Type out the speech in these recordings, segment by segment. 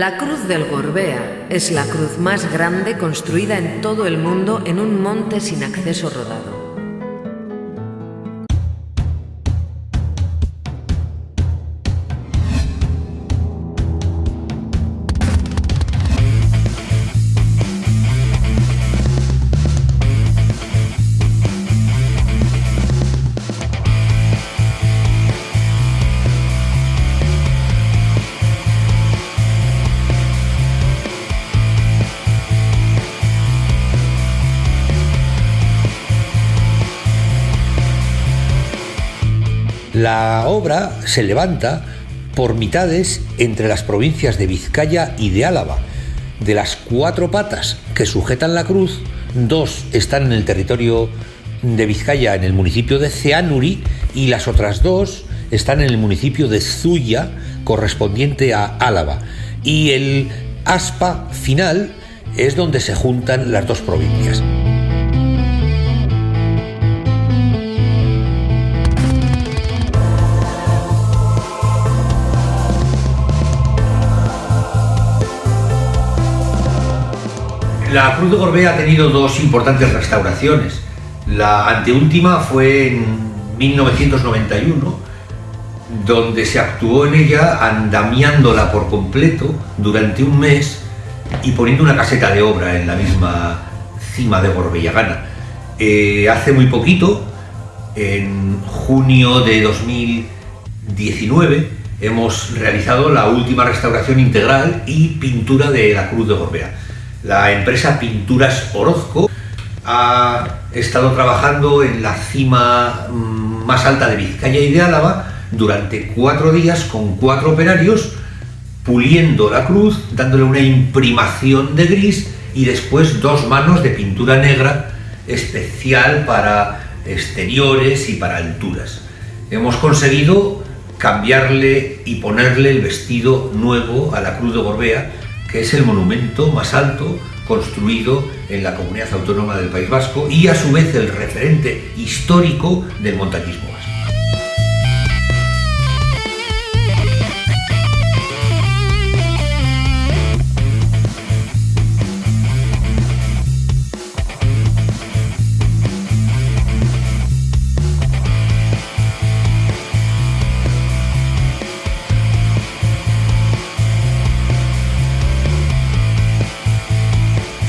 La Cruz del Gorbea es la cruz más grande construida en todo el mundo en un monte sin acceso rodado. La obra se levanta por mitades entre las provincias de Vizcaya y de Álava. De las cuatro patas que sujetan la cruz, dos están en el territorio de Vizcaya, en el municipio de Ceanuri, y las otras dos están en el municipio de Zuya, correspondiente a Álava. Y el aspa final es donde se juntan las dos provincias. La Cruz de Gorbea ha tenido dos importantes restauraciones. La anteúltima fue en 1991, donde se actuó en ella andamiándola por completo durante un mes y poniendo una caseta de obra en la misma cima de Gorbellagana. Eh, hace muy poquito, en junio de 2019, hemos realizado la última restauración integral y pintura de la Cruz de Gorbea. La empresa Pinturas Orozco ha estado trabajando en la cima mm, más alta de Vizcaya y de Álava durante cuatro días con cuatro operarios puliendo la cruz, dándole una imprimación de gris y después dos manos de pintura negra especial para exteriores y para alturas. Hemos conseguido cambiarle y ponerle el vestido nuevo a la Cruz de Gorbea que es el monumento más alto construido en la comunidad autónoma del País Vasco y a su vez el referente histórico del montañismo vasco.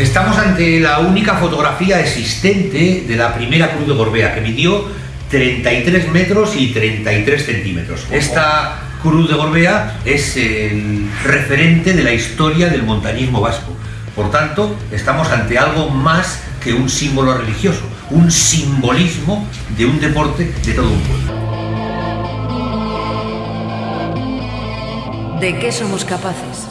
Estamos ante la única fotografía existente de la primera cruz de Gorbea, que midió 33 metros y 33 centímetros. Esta cruz de Gorbea es el referente de la historia del montañismo vasco. Por tanto, estamos ante algo más que un símbolo religioso, un simbolismo de un deporte de todo un pueblo. ¿De qué somos capaces?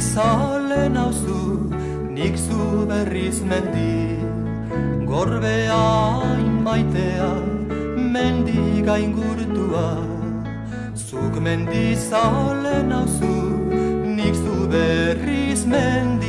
zale nauzu, nik zu berriz mendi. Gorbea maitea, mendi gaingurtua. Zuk mendi zale nauzu, nik zu berriz mendi.